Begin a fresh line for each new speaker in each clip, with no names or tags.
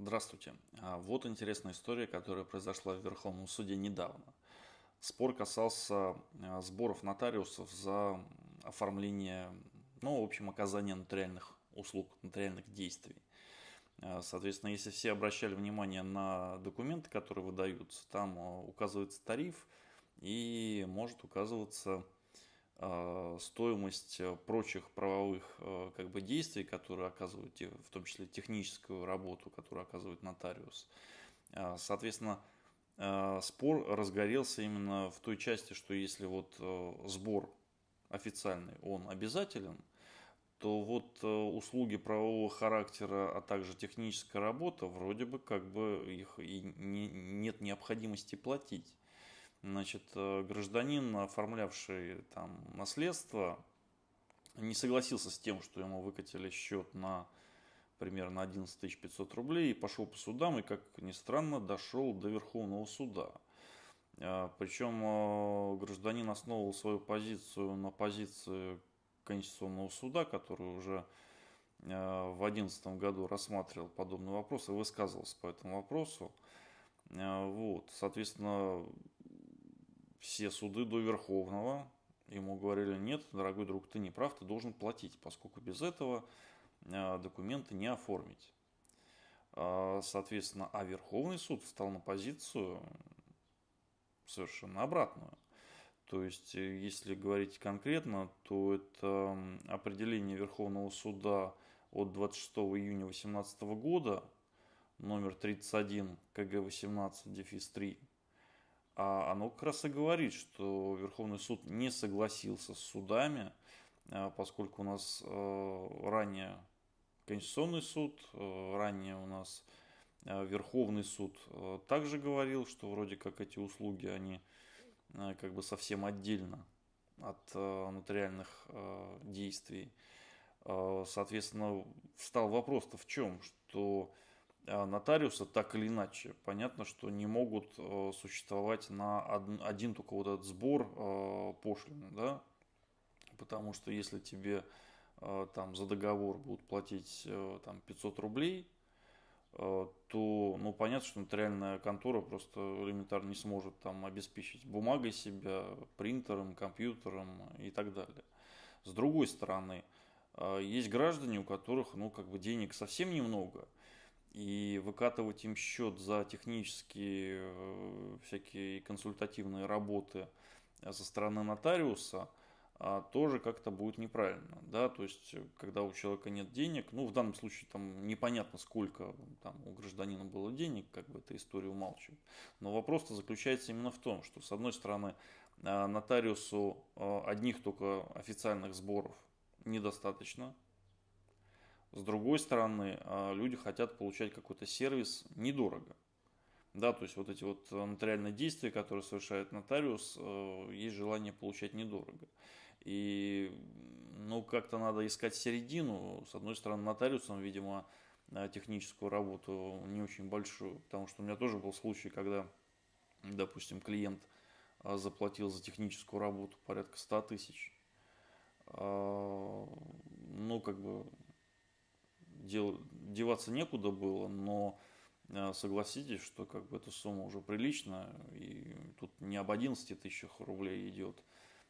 Здравствуйте. А, Вот интересная история, которая произошла в Верховном суде недавно. Спор касался а, сборов нотариусов за оформление, ну, в общем, оказание нотариальных услуг, нотариальных действий. А, Соответственно, если все обращали внимание на документы, которые выдаются, там указывается тариф и может указываться стоимость э, прочих правовых э, как бы, действий, которые оказывают, в том числе техническую работу, которую оказывает нотариус. А, Соответственно, а, спор разгорелся именно в той части, что если вот э, сбор официальный, он обязателен, то вот услуги правового характера, а также техническая работа, вроде бы как бы их и не- нет необходимости платить. Значит, э, гражданин, оформлявший там наследство, не согласился с тем, что ему выкатили счет на примерно 11 500 рублей и пошел по судам, и, как ни странно, дошел до Верховного суда. А, Причем э, гражданин основывал свою позицию на позиции Конституционного суда, который уже э, в 2011 году рассматривал подобный вопрос и высказывался по этому вопросу. Э, Вот, соответственно, все суды до Верховного ему говорили, нет, дорогой друг, ты не прав, ты должен платить, поскольку без этого э, документы не оформить. А, Соответственно, а Верховный суд встал на позицию совершенно обратную. То есть, э, если говорить конкретно, то это определение Верховного суда от 26 июня 2018 года, номер 31 КГ 18 дефис 3, а оно как раз и говорит, что Верховный суд не согласился с судами, а, поскольку у нас э, ранее Конституционный суд, э, ранее у нас Верховный суд также говорил, что вроде как эти услуги, они как бы совсем отдельно от нотариальных действий. Соответственно, встал вопрос-то в чем? Что э, нотариусы так или иначе, понятно, что не могут э, существовать на од- один только вот этот сбор э, пошлины, да? Потому что если тебе э, там за договор будут платить там 500 рублей, то, ну, понятно, что нотариальная контора просто элементарно не сможет там обеспечить бумагой себя, принтером, компьютером и так далее. С другой стороны, есть граждане, у которых, ну, как бы денег совсем немного, и выкатывать им счет за технические э, всякие консультативные работы э, со стороны нотариуса а, тоже как-то будет неправильно, да, то есть, э, когда у человека нет денег, ну, в данном случае там непонятно, сколько там у гражданина было денег, как бы эта история умалчивает, но вопрос-то заключается именно в том, что, с одной стороны, нотариусу одних только официальных сборов недостаточно, с другой стороны, а, люди хотят получать какой-то сервис недорого. Да, то есть вот эти вот э, нотариальные действия, которые совершает нотариус, э, есть желание получать недорого. И, ну, как-то надо искать середину. С одной стороны, нотариусом, видимо, э, техническую работу не очень большую, потому что у меня тоже был случай, когда, допустим, клиент э, заплатил за техническую работу порядка 100 тысяч. А, Ну, как бы дел- деваться некуда было, но э, согласитесь, что как бы эта сумма уже приличная, и тут не об 11 тысячах рублей идет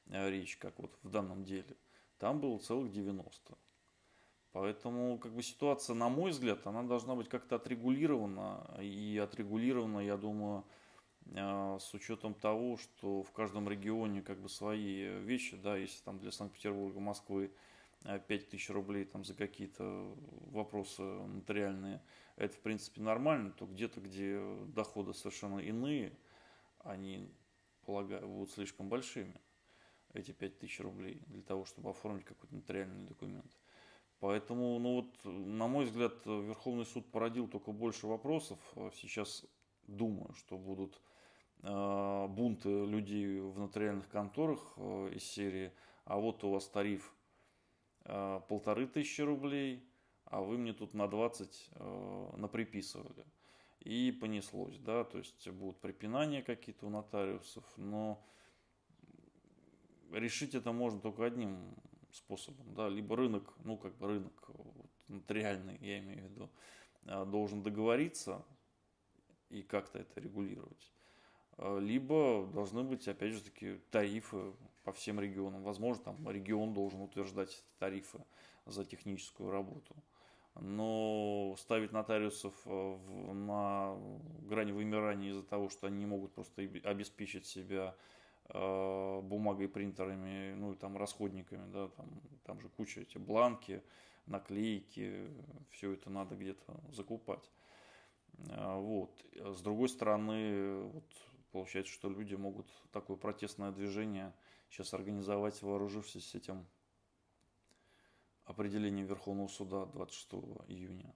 э, речь, как вот в данном деле. Там было целых 90. Поэтому как бы ситуация, на мой взгляд, она должна быть как-то отрегулирована. И отрегулирована, я думаю, э, с учетом того, что в каждом регионе как бы свои вещи, да, если там для Санкт-Петербурга, Москвы 5000 рублей там за какие-то вопросы нотариальные, это в принципе нормально, то где-то, где доходы совершенно иные, они, полагаю, будут слишком большими, эти 5000 рублей, для того, чтобы оформить какой-то нотариальный документ. Поэтому, ну вот, на мой взгляд, Верховный суд породил только больше вопросов. А Сейчас думаю, что будут э, бунты людей в нотариальных конторах э, из серии, а вот у вас тариф э, полторы тысячи рублей, а вы мне тут на 20 э, наприписывали. И понеслось, да, то есть будут препинания какие-то у нотариусов, но решить это можно только одним способом, да, либо рынок, ну как бы рынок вот, нотариальный, я имею в виду, должен договориться и как-то это регулировать. Либо должны быть, опять же таки, тарифы по всем регионам. Возможно, там регион должен утверждать тарифы за техническую работу. Но ставить нотариусов на грани вымирания из-за того, что они не могут просто обеспечить себя Э, бумагой, принтерами, ну и там расходниками, да, там, там же куча эти бланки, наклейки, все это надо где-то закупать. Э, вот. С другой стороны, вот, получается, что люди могут такое протестное движение сейчас организовать, вооружившись этим определением Верховного суда 26 июня.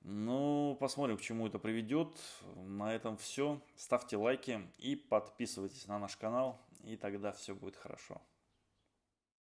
Ну, посмотрим, к чему это приведет. На этом все. Ставьте лайки и подписывайтесь на наш канал, и тогда все будет хорошо.